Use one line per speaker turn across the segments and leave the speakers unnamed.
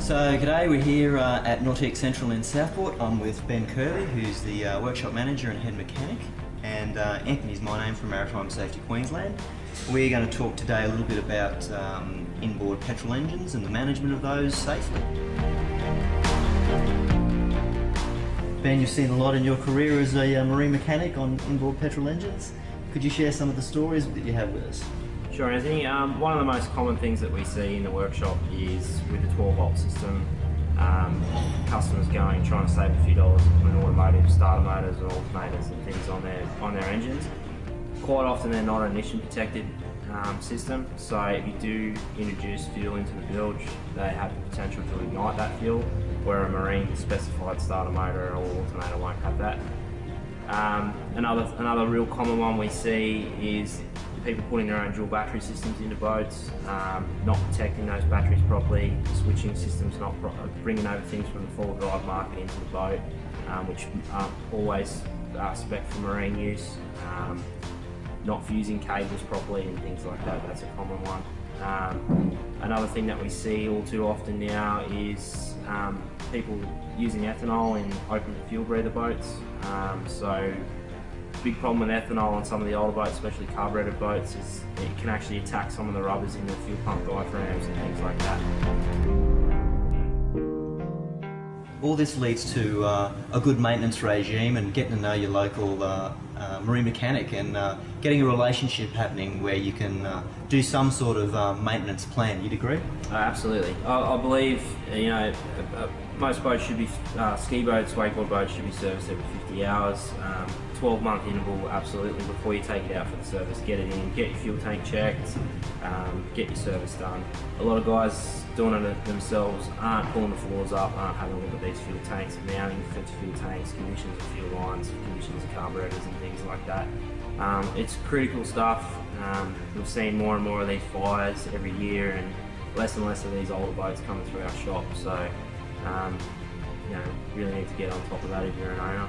So g'day, we're here uh, at Nautique Central in Southport. I'm with Ben Curley, who's the uh, workshop manager and head mechanic, and uh, Anthony's my name from Maritime Safety Queensland. We're going to talk today a little bit about um, inboard petrol engines and the management of those safely. Ben, you've seen a lot in your career as a uh, marine mechanic on inboard petrol engines. Could you share some of the stories that you have with us?
Sure, Anthony. Um, one of the most common things that we see in the workshop is with the 12 volt system, um, customers going trying to save a few dollars on automotive starter motors and alternators and things on their on their engines. Quite often they're not ignition protected um, system, so if you do introduce fuel into the bilge, they have the potential to ignite that fuel, where a marine specified starter motor or alternator won't have that. Um, another another real common one we see is people putting their own dual battery systems into boats, um, not protecting those batteries properly, switching systems, not bringing over things from the four drive market into the boat, um, which aren't always uh, spec for marine use, um, not fusing cables properly and things like that, that's a common one. Um, another thing that we see all too often now is um, people using ethanol in open fuel breather boats. Um, so big problem with ethanol on some of the older boats, especially carbureted boats, is it can actually attack some of the rubbers in the fuel pump diaphragms and things like that.
All this leads to uh, a good maintenance regime and getting to know your local uh, uh, marine mechanic and uh, getting a relationship happening where you can uh, do some sort of uh, maintenance plan. You'd agree?
absolutely. I, I, believe you know most boats should be ski boats, wakeboard boats should be serviced every 50 hours. Um, 12 month interval absolutely before you take it out for the service get it in get your fuel tank checked um, get your service done a lot of guys doing it themselves aren't pulling the floors up aren't having a look at these fuel tanks mounting fuel tanks conditions of fuel lines conditions of carburetors and things like that. Um, it's critical stuff. Um, we've seen more and more of these fires every year and less and less of these older boats coming through our shop. So um, you know really need to get on top of that if you're an owner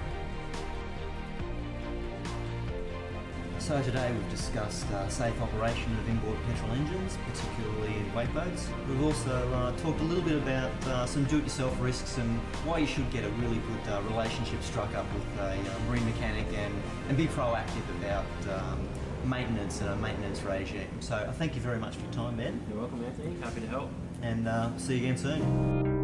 So today we've discussed uh, safe operation of inboard petrol engines, particularly in wake boats. We've also uh, talked a little bit about uh, some do-it-yourself risks and why you should get a really good uh, relationship struck up with a uh, marine mechanic and, and be proactive about um, maintenance and a maintenance regime. So I thank you very much for your time, Ben.
You're welcome, Anthony. Happy to help.
And uh, see you again soon.